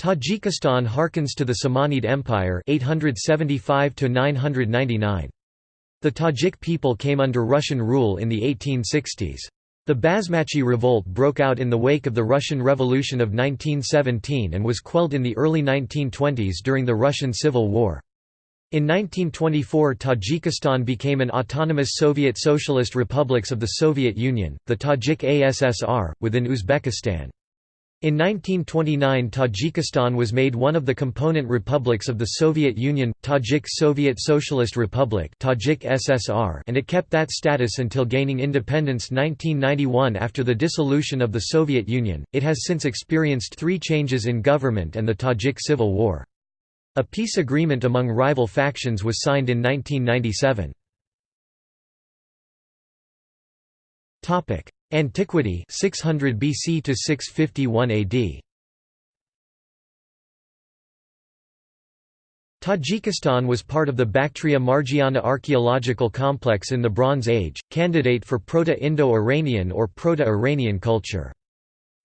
Tajikistan harkens to the Samanid Empire 875 -999. The Tajik people came under Russian rule in the 1860s. The Basmachi revolt broke out in the wake of the Russian Revolution of 1917 and was quelled in the early 1920s during the Russian Civil War. In 1924 Tajikistan became an autonomous Soviet Socialist Republics of the Soviet Union, the Tajik ASSR, within Uzbekistan. In 1929 Tajikistan was made one of the component republics of the Soviet Union, Tajik Soviet Socialist Republic Tajik SSR and it kept that status until gaining independence 1991 after the dissolution of the Soviet Union. It has since experienced three changes in government and the Tajik Civil War. A peace agreement among rival factions was signed in 1997. Antiquity 600 BC to 651 AD. Tajikistan was part of the Bactria-Margiana archaeological complex in the Bronze Age, candidate for Proto-Indo-Iranian or Proto-Iranian culture.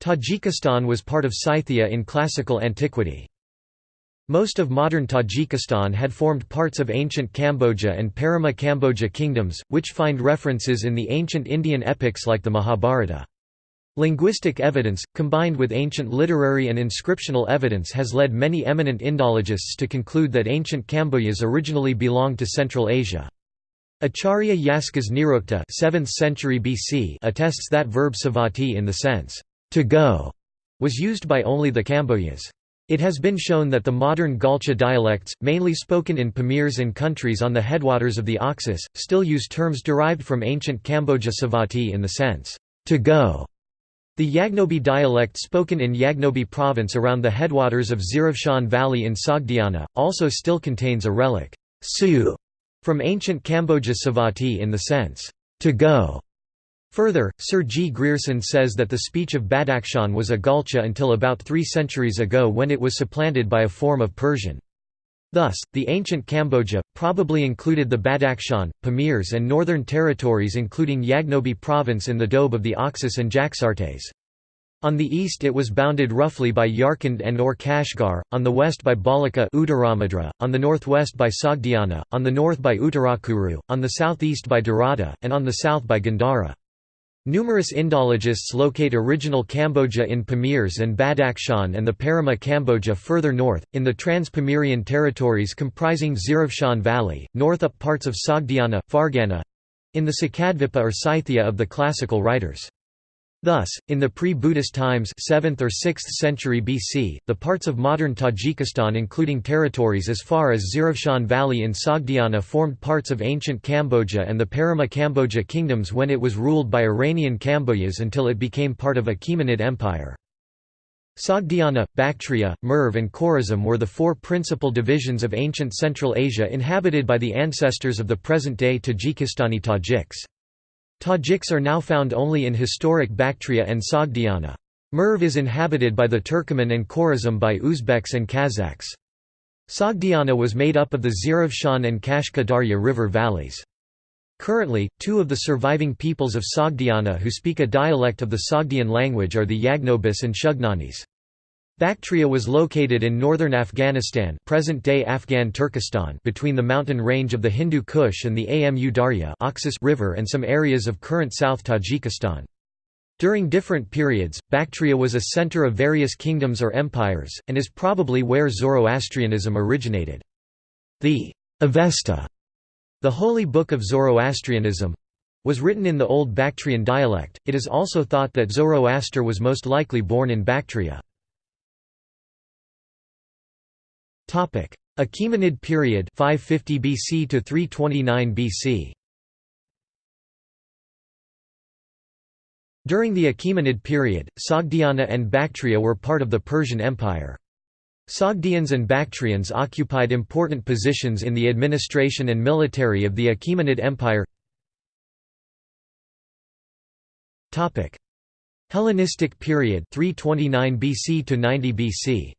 Tajikistan was part of Scythia in classical antiquity. Most of modern Tajikistan had formed parts of ancient Kamboja and Parama Kamboja kingdoms, which find references in the ancient Indian epics like the Mahabharata. Linguistic evidence, combined with ancient literary and inscriptional evidence has led many eminent Indologists to conclude that ancient Kambojas originally belonged to Central Asia. Acharya Yaskas Nirukta 7th century BC attests that verb savati in the sense, to go, was used by only the Kambojas. It has been shown that the modern Galcha dialects, mainly spoken in Pamirs and countries on the headwaters of the Oxus, still use terms derived from ancient Kamboja Savati in the sense, to go. The Yagnobi dialect spoken in Yagnobi province around the headwaters of Zirafshan Valley in Sogdiana, also still contains a relic, su, from ancient Kamboja Savati in the sense, to go. Further, Sir G. Grierson says that the speech of Badakhshan was a Galcha until about three centuries ago when it was supplanted by a form of Persian. Thus, the ancient Kamboja, probably included the Badakhshan, Pamirs and northern territories including Yagnobi province in the Doab of the Oxus and Jaxartes. On the east it was bounded roughly by Yarkand and or Kashgar, on the west by Balaka on the northwest by Sogdiana, on the north by Uttarakuru, on the southeast by Darada, and on the south by Gandhara. Numerous Indologists locate original Kamboja in Pamirs and Badakhshan and the Parama Kamboja further north, in the Trans-Pamirian territories comprising Zirafshan Valley, north up parts of Sogdiana, Fargana—in the Sakadvipa or Scythia of the classical writers. Thus, in the pre-Buddhist times 7th or 6th century BC, the parts of modern Tajikistan including territories as far as Zirafshan Valley in Sogdiana formed parts of ancient Kamboja and the Parama Kamboja kingdoms when it was ruled by Iranian Kambojas until it became part of Achaemenid Empire. Sogdiana, Bactria, Merv and Khorazm were the four principal divisions of ancient Central Asia inhabited by the ancestors of the present-day Tajikistani Tajiks. Tajiks are now found only in historic Bactria and Sogdiana. Merv is inhabited by the Turkoman and Khorazm by Uzbeks and Kazakhs. Sogdiana was made up of the Zirafshan and Kashka Darya river valleys. Currently, two of the surviving peoples of Sogdiana who speak a dialect of the Sogdian language are the Yagnobis and Shugnanis. Bactria was located in northern Afghanistan present-day Afghan Turkestan between the mountain range of the Hindu Kush and the Amu Darya River and some areas of current South Tajikistan. During different periods, Bactria was a center of various kingdoms or empires, and is probably where Zoroastrianism originated. The Avesta, the holy book of Zoroastrianism, was written in the Old Bactrian dialect. It is also thought that Zoroaster was most likely born in Bactria. Topic: Achaemenid period 550 BC to 329 BC. During the Achaemenid period, Sogdiana and Bactria were part of the Persian Empire. Sogdians and Bactrians occupied important positions in the administration and military of the Achaemenid Empire. Topic: Hellenistic period 329 BC to 90 BC.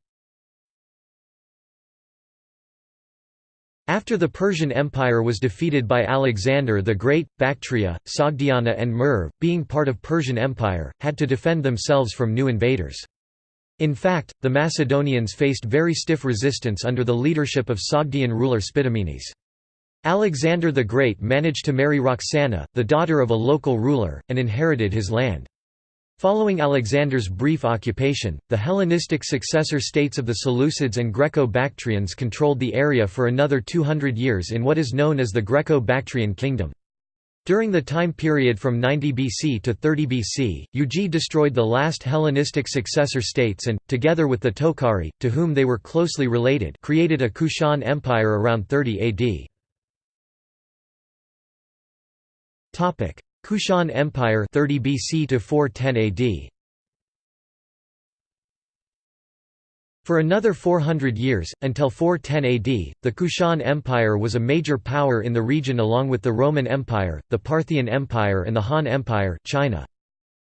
After the Persian Empire was defeated by Alexander the Great, Bactria, Sogdiana and Merv, being part of Persian Empire, had to defend themselves from new invaders. In fact, the Macedonians faced very stiff resistance under the leadership of Sogdian ruler Spitamenes. Alexander the Great managed to marry Roxana, the daughter of a local ruler, and inherited his land. Following Alexander's brief occupation, the Hellenistic successor states of the Seleucids and Greco-Bactrians controlled the area for another 200 years in what is known as the Greco-Bactrian kingdom. During the time period from 90 BC to 30 BC, Yuezhi destroyed the last Hellenistic successor states and, together with the Tokhari, to whom they were closely related, created a Kushan Empire around 30 AD. Kushan Empire 30 BC to 410 AD. For another 400 years, until 410 AD, the Kushan Empire was a major power in the region along with the Roman Empire, the Parthian Empire and the Han Empire, China.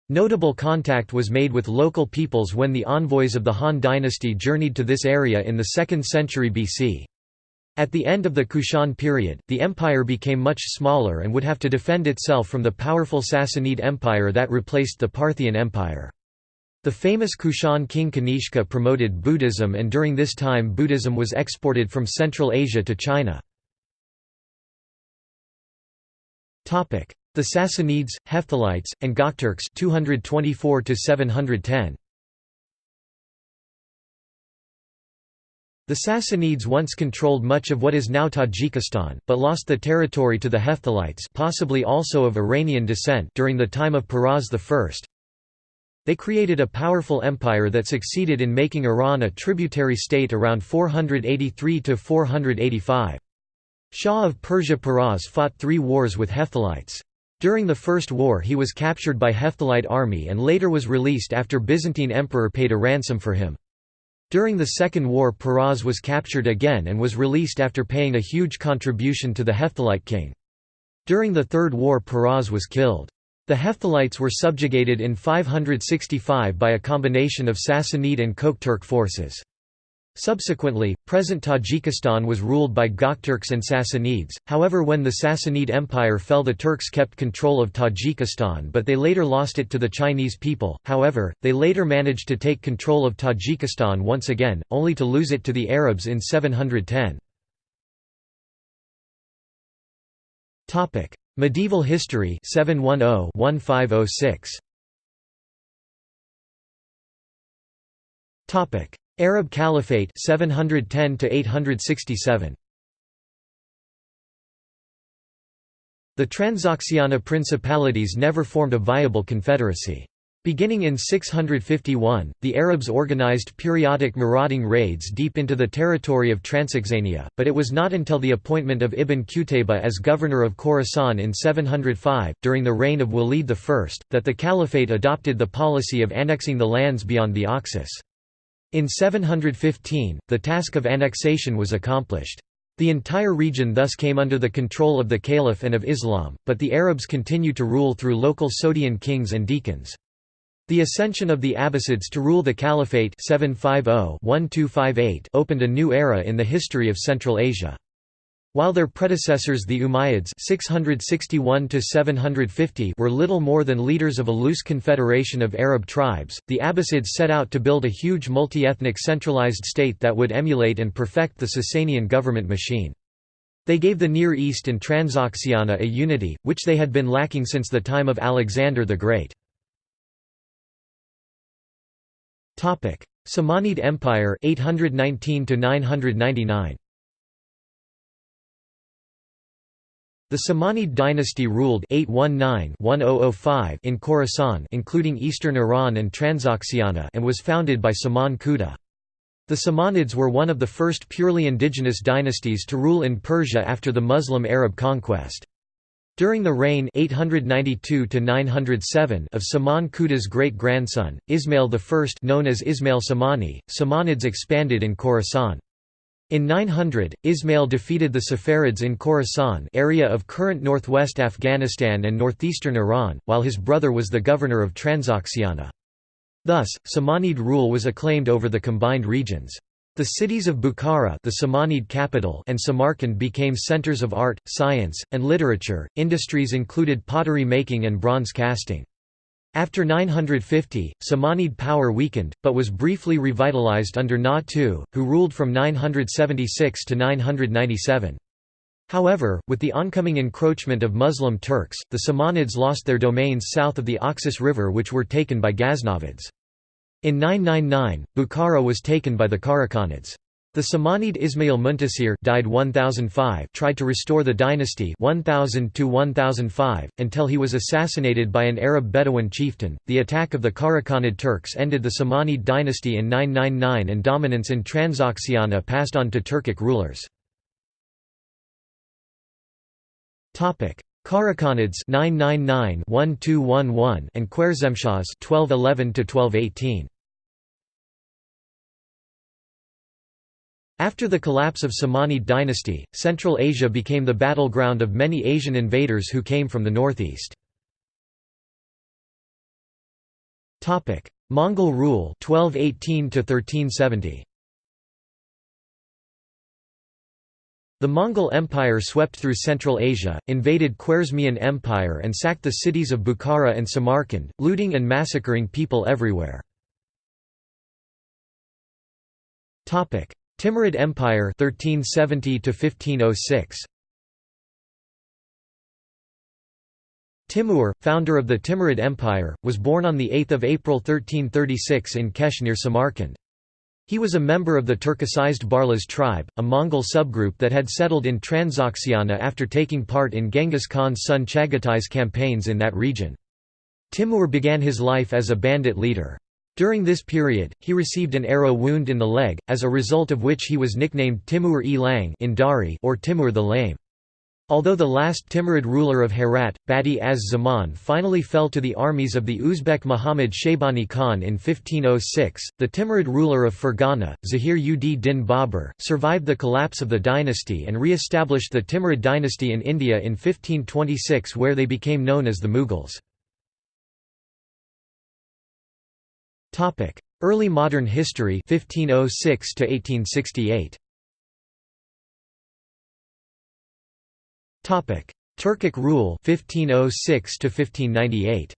Notable contact was made with local peoples when the envoys of the Han dynasty journeyed to this area in the 2nd century BC. At the end of the Kushan period, the empire became much smaller and would have to defend itself from the powerful Sassanid Empire that replaced the Parthian Empire. The famous Kushan king Kanishka promoted Buddhism and during this time Buddhism was exported from Central Asia to China. The Sassanids, Hephthalites, and Gokturks 224 710. The Sassanids once controlled much of what is now Tajikistan, but lost the territory to the Hephthalites possibly also of Iranian descent during the time of Peroz I. They created a powerful empire that succeeded in making Iran a tributary state around 483–485. Shah of Persia Peroz fought three wars with Hephthalites. During the First War he was captured by Hephthalite army and later was released after Byzantine emperor paid a ransom for him. During the Second War Peroz was captured again and was released after paying a huge contribution to the Hephthalite king. During the Third War Peroz was killed. The Hephthalites were subjugated in 565 by a combination of Sassanid and Gokturk forces. Subsequently, present Tajikistan was ruled by Gokturks and Sassanids, however when the Sassanid Empire fell the Turks kept control of Tajikistan but they later lost it to the Chinese people, however, they later managed to take control of Tajikistan once again, only to lose it to the Arabs in 710. Medieval history 710 1506. Arab Caliphate 710 to 867 The Transoxiana principalities never formed a viable confederacy. Beginning in 651, the Arabs organized periodic marauding raids deep into the territory of Transoxania, but it was not until the appointment of Ibn Qutayba as governor of Khorasan in 705, during the reign of Walid I, that the caliphate adopted the policy of annexing the lands beyond the Oxus. In 715, the task of annexation was accomplished. The entire region thus came under the control of the Caliph and of Islam, but the Arabs continued to rule through local Sogdian kings and deacons. The ascension of the Abbasids to rule the Caliphate 750 opened a new era in the history of Central Asia. While their predecessors the Umayyads 661 were little more than leaders of a loose confederation of Arab tribes, the Abbasids set out to build a huge multi-ethnic centralized state that would emulate and perfect the Sasanian government machine. They gave the Near East and Transoxiana a unity, which they had been lacking since the time of Alexander the Great. Samanid Empire 819 999 The Samanid dynasty ruled 819-1005 in Khorasan including eastern Iran and Transoxiana and was founded by Saman Khuda. The Samanids were one of the first purely indigenous dynasties to rule in Persia after the Muslim Arab conquest. During the reign 892 of Saman Khuda's great-grandson, Ismail I known as Ismail Samani, Samanids expanded in Khorasan. In 900, Ismail defeated the Saffarids in Khorasan area of current northwest Afghanistan and northeastern Iran, while his brother was the governor of Transoxiana. Thus, Samanid rule was acclaimed over the combined regions. The cities of Bukhara the Samanid capital and Samarkand became centers of art, science, and literature. Industries included pottery making and bronze casting. After 950, Samanid power weakened, but was briefly revitalized under Nuh II, who ruled from 976 to 997. However, with the oncoming encroachment of Muslim Turks, the Samanids lost their domains south of the Oxus River which were taken by Ghaznavids. In 999, Bukhara was taken by the Karakhanids. The Samanid Ismail Muntasir died 1005 tried to restore the dynasty 1000 to 1005 until he was assassinated by an Arab Bedouin chieftain. The attack of the Karakhanid Turks ended the Samanid dynasty in 999 and dominance in Transoxiana passed on to Turkic rulers. Topic: Karakhanids 999-1211 and Khwarezmshahs 1211 to 1218. After the collapse of Samanid dynasty, Central Asia became the battleground of many Asian invaders who came from the northeast. Mongol rule 1218 to 1370. The Mongol Empire swept through Central Asia, invaded Khwarezmian Empire and sacked the cities of Bukhara and Samarkand, looting and massacring people everywhere. Timurid Empire 1370 to 1506 Timur, founder of the Timurid Empire, was born on 8 April 1336 in Kesh near Samarkand. He was a member of the Turkicized Barlas tribe, a Mongol subgroup that had settled in Transoxiana after taking part in Genghis Khan's son Chagatai's campaigns in that region. Timur began his life as a bandit leader. During this period, he received an arrow wound in the leg, as a result of which he was nicknamed Timur-e-Lang in Dari or Timur the Lame. Although the last Timurid ruler of Herat, Badi az Zaman finally fell to the armies of the Uzbek Muhammad Shaybani Khan in 1506, the Timurid ruler of Fergana, Zahir ud din Babur, survived the collapse of the dynasty and re-established the Timurid dynasty in India in 1526 where they became known as the Mughals. Early modern history 1506 to 1868. Topic: Turkic rule 1506 to 1598.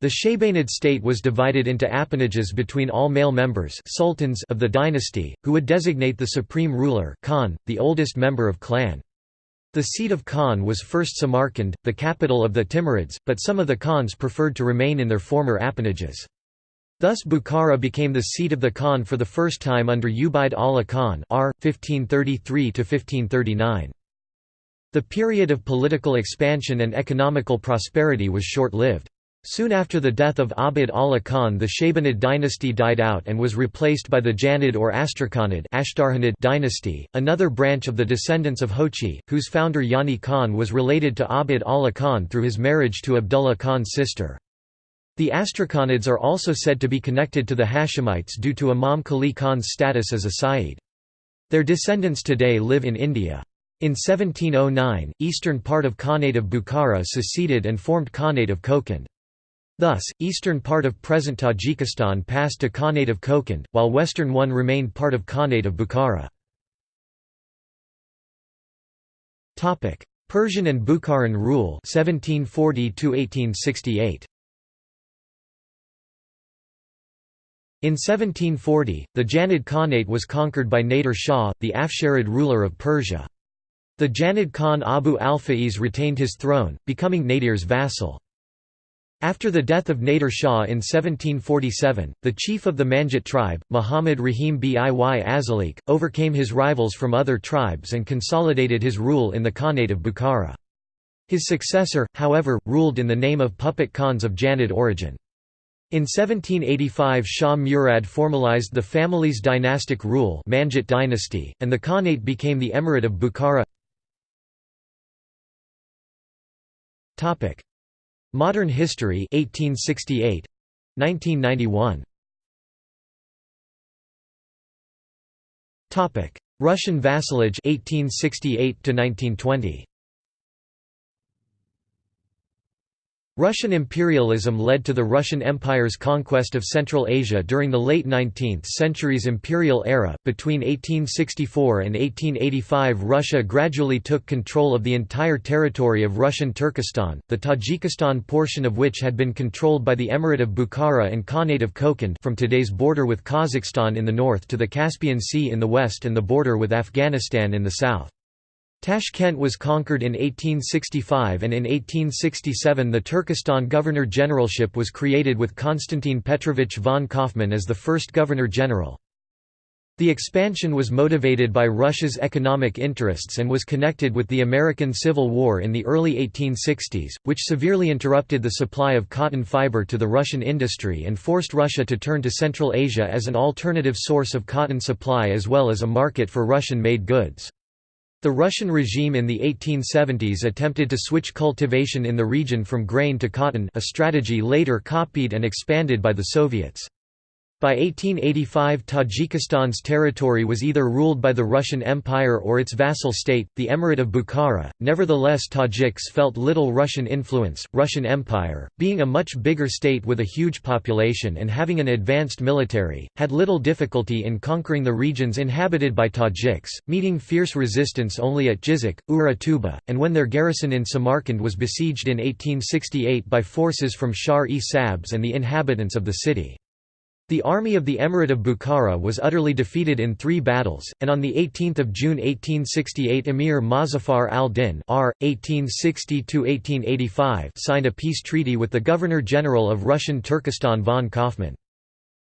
The Shaybanid state was divided into appanages between all male members sultans of the dynasty, who would designate the supreme ruler Khan, the oldest member of clan. The seat of Khan was first Samarkand, the capital of the Timurids, but some of the Khans preferred to remain in their former appanages. Thus Bukhara became the seat of the Khan for the first time under Ubaid Allah Khan R. 1533–1539. The period of political expansion and economical prosperity was short-lived. Soon after the death of Abd Allah Khan the Shaybanid dynasty died out and was replaced by the Janid or Astrakhanid dynasty, another branch of the descendants of Jochi, whose founder Yani Khan was related to Abd Allah Khan through his marriage to Abdullah Khan's sister. The Astrakhanids are also said to be connected to the Hashemites due to Imam Quli Khan's status as a Sayyid. Their descendants today live in India. In 1709, eastern part of Khanate of Bukhara seceded and formed Khanate of Kokand. Thus, eastern part of present Tajikistan passed to Khanate of Kokand, while western one remained part of Khanate of Bukhara. Persian and Bukharan rule 1740 1868. In 1740, the Janid Khanate was conquered by Nader Shah, the Afsharid ruler of Persia. The Janid Khan Abu al-Faiz retained his throne, becoming Nadir's vassal. After the death of Nader Shah in 1747, the chief of the Manghit tribe, Muhammad Rahim Biy Azalik, overcame his rivals from other tribes and consolidated his rule in the Khanate of Bukhara. His successor, however, ruled in the name of puppet Khans of Janid origin. In 1785 Shah Murad formalized the family's dynastic rule Manghit dynasty, and the Khanate became the Emirate of Bukhara Modern history 1868 1991 Topic. Russian vassalage 1868 to 1920 Russian imperialism led to the Russian Empire's conquest of Central Asia during the late 19th century's imperial era. Between 1864 and 1885, Russia gradually took control of the entire territory of Russian Turkestan, the Tajikistan portion of which had been controlled by the Emirate of Bukhara and Khanate of Kokand from today's border with Kazakhstan in the north to the Caspian Sea in the west and the border with Afghanistan in the south. Tashkent was conquered in 1865 and in 1867 the Turkestan Governor-Generalship was created with Konstantin Petrovich von Kaufmann as the first Governor-General. The expansion was motivated by Russia's economic interests and was connected with the American Civil War in the early 1860s, which severely interrupted the supply of cotton fiber to the Russian industry and forced Russia to turn to Central Asia as an alternative source of cotton supply as well as a market for Russian-made goods. The Russian regime in the 1870s attempted to switch cultivation in the region from grain to cotton a strategy later copied and expanded by the Soviets. By 1885 Tajikistan's territory was either ruled by the Russian Empire or its vassal state, the Emirate of Bukhara. Nevertheless Tajiks felt little Russian influence. Russian Empire, being a much bigger state with a huge population and having an advanced military, had little difficulty in conquering the regions inhabited by Tajiks, meeting fierce resistance only at Jizik, Ura Tuba, and when their garrison in Samarkand was besieged in 1868 by forces from Shar-e Sabz and the inhabitants of the city. The army of the Emirate of Bukhara was utterly defeated in three battles, and on 18 June 1868 Emir Mozaffar al-Din signed a peace treaty with the Governor-General of Russian Turkestan von Kaufmann.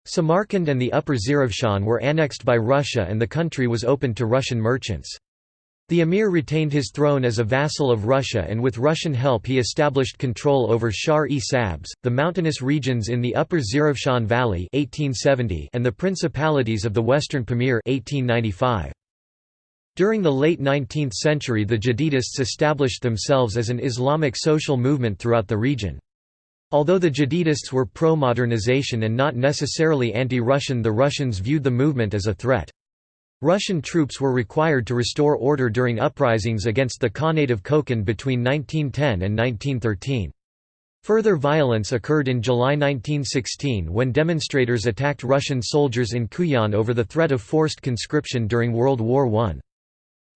Samarkand and the Upper Zarafshan were annexed by Russia and the country was opened to Russian merchants. The emir retained his throne as a vassal of Russia and with Russian help he established control over Shar-e Sabz, the mountainous regions in the upper Zarafshan Valley 1870 and the principalities of the western Pamir 1895. During the late 19th century the Jadidists established themselves as an Islamic social movement throughout the region. Although the Jadidists were pro-modernization and not necessarily anti-Russian the Russians viewed the movement as a threat. Russian troops were required to restore order during uprisings against the Khanate of Kokand between 1910 and 1913. Further violence occurred in July 1916 when demonstrators attacked Russian soldiers in Kuyan over the threat of forced conscription during World War I.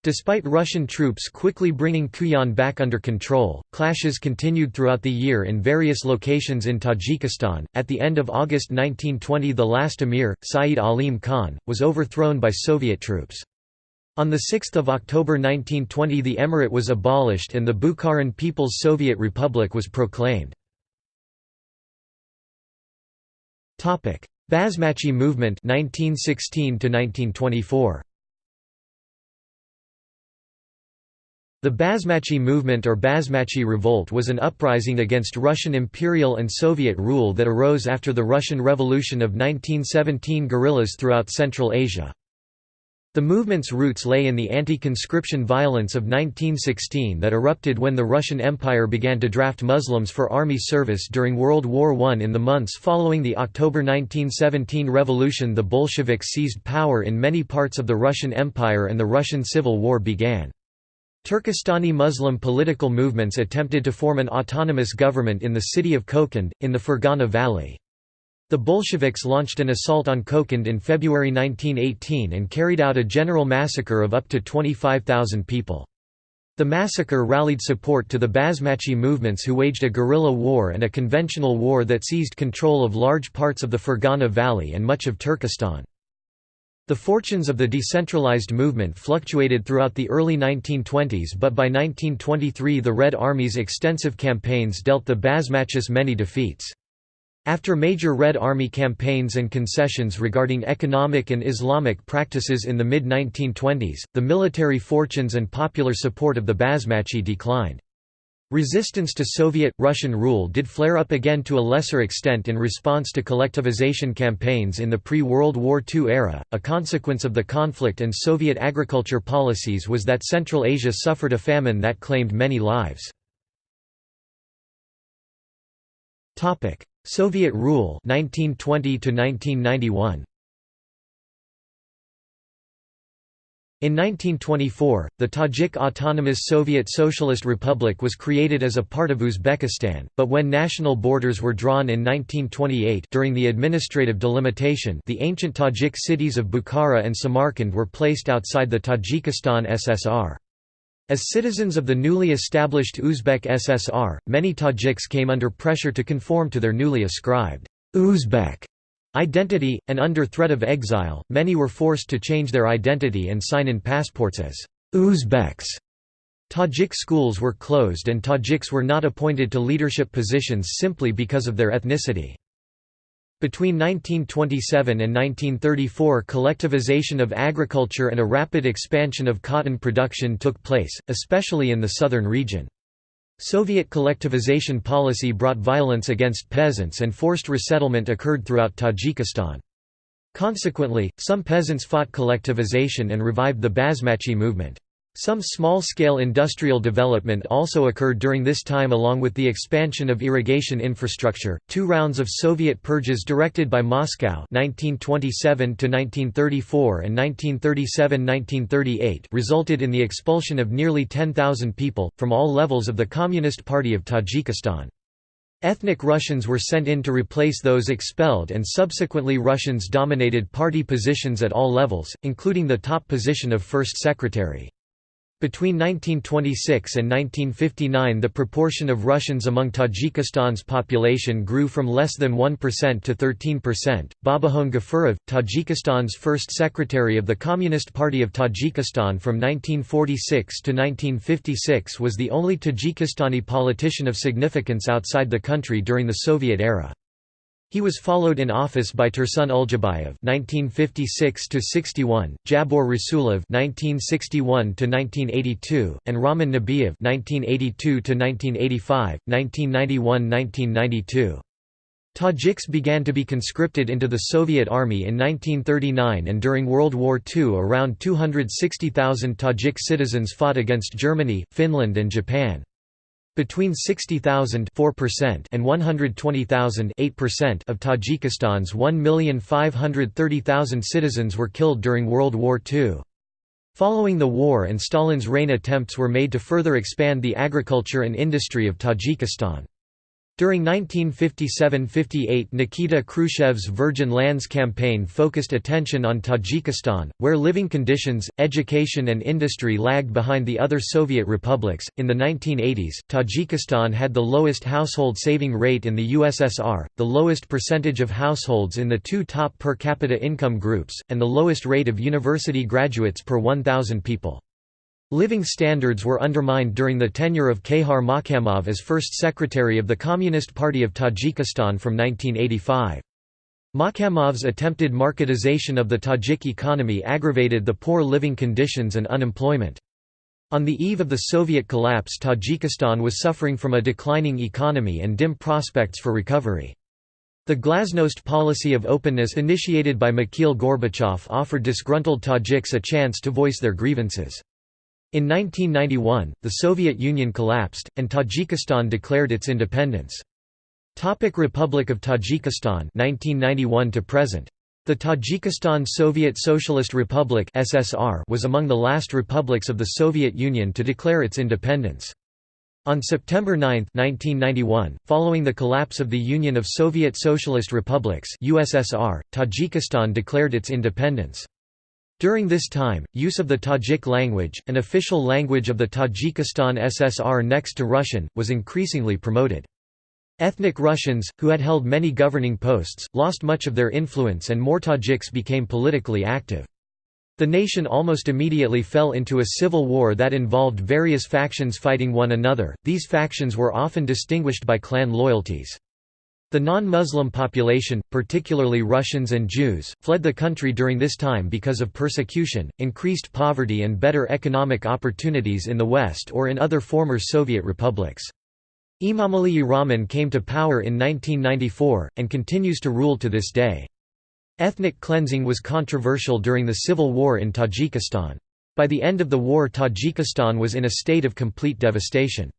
Despite Russian troops quickly bringing Kuyan back under control, clashes continued throughout the year in various locations in Tajikistan. At the end of August 1920, the last emir, Saeed Alim Khan, was overthrown by Soviet troops. On 6 October 1920 the emirate was abolished and the Bukharan People's Soviet Republic was proclaimed. Basmachi movement 1916 1924. The Basmachi movement or Basmachi revolt was an uprising against Russian imperial and Soviet rule that arose after the Russian Revolution of 1917 guerrillas throughout Central Asia. The movement's roots lay in the anti-conscription violence of 1916 that erupted when the Russian Empire began to draft Muslims for army service during World War I. In the months following the October 1917 revolution the Bolsheviks seized power in many parts of the Russian Empire and the Russian Civil War began. Turkestani Muslim political movements attempted to form an autonomous government in the city of Kokand, in the Fergana Valley. The Bolsheviks launched an assault on Kokand in February 1918 and carried out a general massacre of up to 25,000 people. The massacre rallied support to the Basmachi movements who waged a guerrilla war and a conventional war that seized control of large parts of the Fergana Valley and much of Turkestan. The fortunes of the decentralized movement fluctuated throughout the early 1920s but by 1923 the Red Army's extensive campaigns dealt the Basmachis many defeats. After major Red Army campaigns and concessions regarding economic and Islamic practices in the mid-1920s, the military fortunes and popular support of the Basmachi declined. Resistance to Soviet-Russian rule did flare up again to a lesser extent in response to collectivization campaigns in the pre-World War II era. A consequence of the conflict and Soviet agriculture policies was that Central Asia suffered a famine that claimed many lives. Topic: Soviet rule 1920 to 1991. In 1924, the Tajik Autonomous Soviet Socialist Republic was created as a part of Uzbekistan, but when national borders were drawn in 1928 during the administrative delimitation the ancient Tajik cities of Bukhara and Samarkand were placed outside the Tajikistan SSR. As citizens of the newly established Uzbek SSR, many Tajiks came under pressure to conform to their newly ascribed Uzbek Identity, and under threat of exile, many were forced to change their identity and sign in passports as Uzbeks. Tajik schools were closed and Tajiks were not appointed to leadership positions simply because of their ethnicity. Between 1927 and 1934 collectivization of agriculture and a rapid expansion of cotton production took place, especially in the southern region. Soviet collectivization policy brought violence against peasants and forced resettlement occurred throughout Tajikistan. Consequently, some peasants fought collectivization and revived the Basmachi movement. Some small-scale industrial development also occurred during this time along with the expansion of irrigation infrastructure. Two rounds of Soviet purges directed by Moscow 1927 1934 and 1937-1938 resulted in the expulsion of nearly 10,000 people from all levels of the Communist Party of Tajikistan. Ethnic Russians were sent in to replace those expelled and subsequently Russians dominated party positions at all levels, including the top position of first secretary. Between 1926 and 1959 the proportion of Russians among Tajikistan's population grew from less than 1% to 13%. Babahon Gafurov, Tajikistan's first secretary of the Communist Party of Tajikistan from 1946 to 1956 was the only Tajikistani politician of significance outside the country during the Soviet era. He was followed in office by Tursun Uljabayev (1956–61), Jabor Rasulov (1961–1982), and Rahman Nabiyev (1982–1985, 1991–1992). Tajiks began to be conscripted into the Soviet Army in 1939 and during World War II around 260,000 Tajik citizens fought against Germany, Finland and Japan. Between 60,000 and 120,000 of Tajikistan's 1,530,000 citizens were killed during World War II. Following the war and Stalin's reign attempts were made to further expand the agriculture and industry of Tajikistan. During 1957–58 Nikita Khrushchev's Virgin Lands campaign focused attention on Tajikistan, where living conditions, education and industry lagged behind the other Soviet republics. In the 1980s, Tajikistan had the lowest household saving rate in the USSR, the lowest percentage of households in the two top per capita income groups, and the lowest rate of university graduates per 1,000 people. Living standards were undermined during the tenure of Khayhar Makhamov as first secretary of the Communist Party of Tajikistan from 1985. Makhamov's attempted marketization of the Tajik economy aggravated the poor living conditions and unemployment. On the eve of the Soviet collapse Tajikistan was suffering from a declining economy and dim prospects for recovery. The glasnost policy of openness initiated by Mikhail Gorbachev offered disgruntled Tajiks a chance to voice their grievances. In 1991, the Soviet Union collapsed, and Tajikistan declared its independence. Topic Republic of Tajikistan 1991 to present. The Tajikistan Soviet Socialist Republic (SSR) was among the last republics of the Soviet Union to declare its independence. On September 9, 1991, following the collapse of the Union of Soviet Socialist Republics (USSR), Tajikistan declared its independence. During this time, use of the Tajik language, an official language of the Tajikistan SSR next to Russian, was increasingly promoted. Ethnic Russians, who had held many governing posts, lost much of their influence and more Tajiks became politically active. The nation almost immediately fell into a civil war that involved various factions fighting one another, these factions were often distinguished by clan loyalties. The non-Muslim population, particularly Russians and Jews, fled the country during this time because of persecution, increased poverty and better economic opportunities in the West or in other former Soviet republics. Emomali Rahman came to power in 1994, and continues to rule to this day. Ethnic cleansing was controversial during the civil war in Tajikistan. By the end of the war Tajikistan was in a state of complete devastation.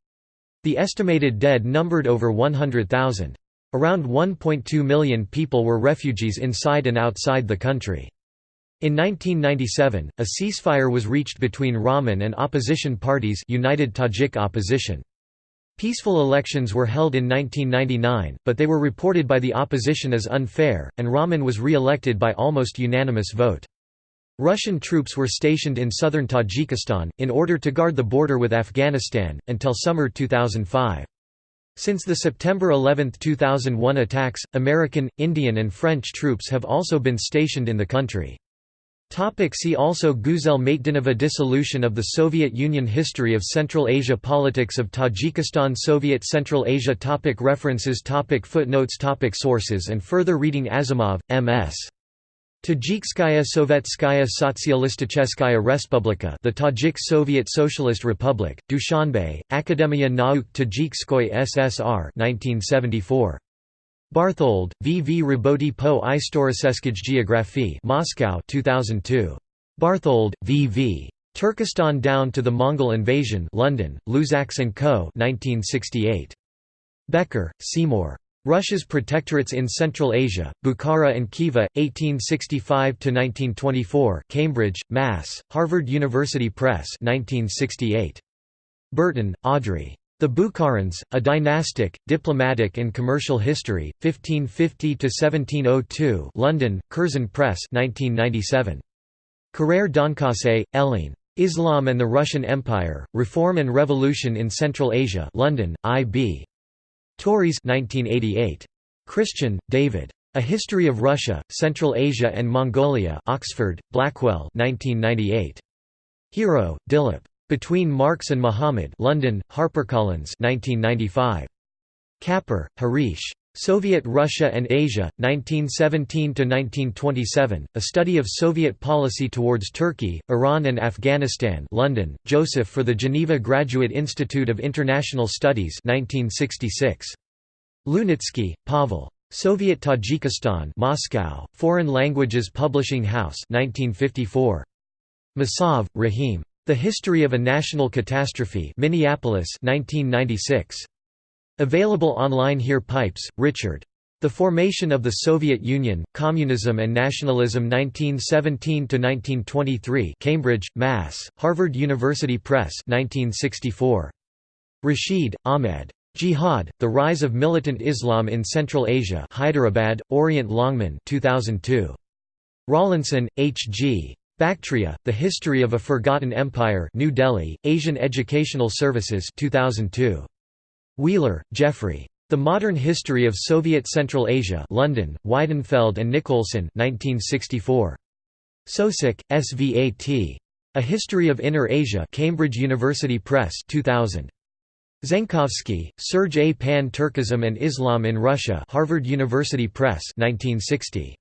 The estimated dead numbered over 100,000. Around 1.2 million people were refugees inside and outside the country. In 1997, a ceasefire was reached between Rahman and opposition parties United Tajik Opposition. Peaceful elections were held in 1999, but they were reported by the opposition as unfair, and Rahman was re-elected by almost unanimous vote. Russian troops were stationed in southern Tajikistan, in order to guard the border with Afghanistan, until summer 2005. Since the September 11, 2001 attacks, American, Indian and French troops have also been stationed in the country. Topic see also Guzel Maitdinova Dissolution of the Soviet Union History of Central Asia Politics of Tajikistan Soviet Central Asia topic References topic Footnotes topic Sources and further reading Azimov, M.S. Tajikskaya Sovetskaya Sotsialisticheskaya Respublika The Tajik Soviet Socialist Republic, Dushanbe, Akademia Nauk Tajikskoy SSR 1974. Barthold, V. V. Raboti po Istoriceskij Geographie Moscow 2002. Barthold, V. V. Turkestan Down to the Mongol Invasion London, Luzacks & Co. 1968. Becker, Seymour. Russia's Protectorates in Central Asia, Bukhara and Khiva, 1865–1924 Cambridge, Mass., Harvard University Press 1968. Burton, Audrey. The Bukharans, A Dynastic, Diplomatic and Commercial History, 1550–1702 London, Curzon Press 1997. Carrere d'Encausse, Hélène. Islam and the Russian Empire, Reform and Revolution in Central Asia London, I.B. Tauris 1988. Christian, David. A History of Russia, Central Asia and Mongolia Oxford, Blackwell 1998. Hiro, Dilip. Between Marx and Muhammad London, HarperCollins 1995. Kapur, Harish. Soviet Russia and Asia, 1917–1927, A Study of Soviet Policy Towards Turkey, Iran and Afghanistan London, Joseph for the Geneva Graduate Institute of International Studies 1966. Lunitsky, Pavel. Soviet Tajikistan Moscow, Foreign Languages Publishing House 1954. Masov, Rahim. The History of a National Catastrophe Minneapolis 1996. Available online here Pipes, Richard. The Formation of the Soviet Union, Communism and Nationalism 1917–1923 Cambridge, Mass., Harvard University Press 1964. Rashid, Ahmed. Jihad, The Rise of Militant Islam in Central Asia Hyderabad, Orient Longman 2002. Rawlinson, H. G. Bactria, The History of a Forgotten Empire New Delhi, Asian Educational Services 2002. Wheeler, Jeffrey. The Modern History of Soviet Central Asia London, Weidenfeld and Nicolson 1964. Soucek, Svat. A History of Inner Asia Cambridge University Press 2000. Zenkovsky, Serge A. Pan-Turkism and Islam in Russia Harvard University Press 1960.